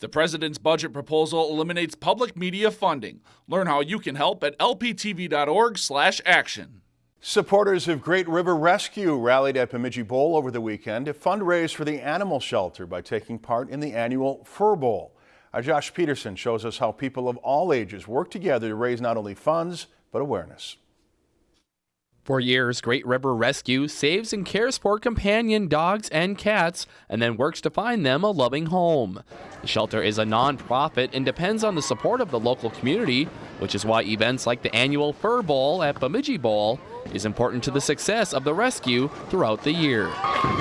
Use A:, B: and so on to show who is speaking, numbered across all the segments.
A: The president's budget proposal eliminates public media funding. Learn how you can help at lptv.org/action.
B: Supporters of Great River Rescue rallied at Bemidji Bowl over the weekend to fundraise for the animal shelter by taking part in the annual Fur Bowl. Our Josh Peterson shows us how people of all ages work together to raise not only funds, but awareness.
C: For years, Great River Rescue saves and cares for companion dogs and cats and then works to find them a loving home. The shelter is a nonprofit and depends on the support of the local community, which is why events like the annual Fur Bowl at Bemidji Bowl is important to the success of the rescue throughout the year.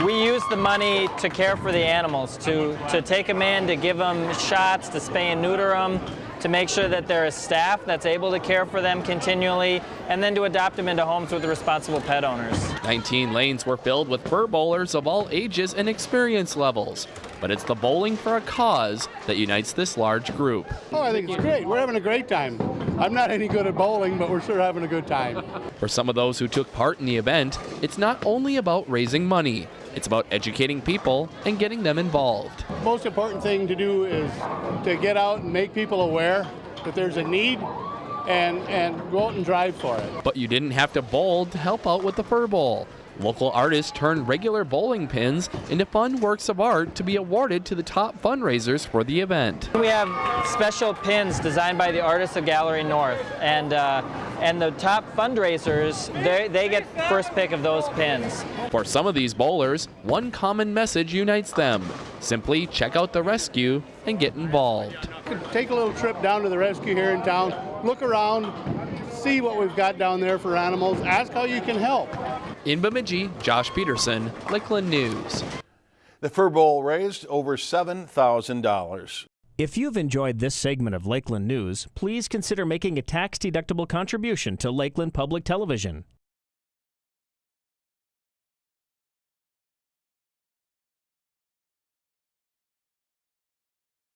D: We use the money to care for the animals, to, to take them in, to give them shots, to spay and neuter them, to make sure that there is staff that's able to care for them continually, and then to adopt them into homes with responsible pet owners.
C: 19 lanes were filled with fur bowlers of all ages and experience levels. But it's the bowling for a cause that unites this large group.
E: Oh, I think it's great. We're having a great time. I'm not any good at bowling, but we're sure having a good time.
C: For some of those who took part in the event, it's not only about raising money. It's about educating people and getting them involved.
E: Most important thing to do is to get out and make people aware that there's a need and, and go out and drive for it.
C: But you didn't have to bowl to help out with the Fur Bowl. Local artists turned regular bowling pins into fun works of art to be awarded to the top fundraisers for the event.
D: We have special pins designed by the artists of Gallery North, and uh, and the top fundraisers they, they get first pick of those pins.
C: For some of these bowlers, one common message unites them: simply check out the rescue and get involved.
E: Take a little trip down to the rescue here in town, look around, see what we've got down there for animals, ask how you can help.
C: In Bemidji, Josh Peterson, Lakeland News.
B: The Fur Bowl raised over $7,000.
F: If you've enjoyed this segment of Lakeland News, please consider making a tax-deductible contribution to Lakeland Public Television.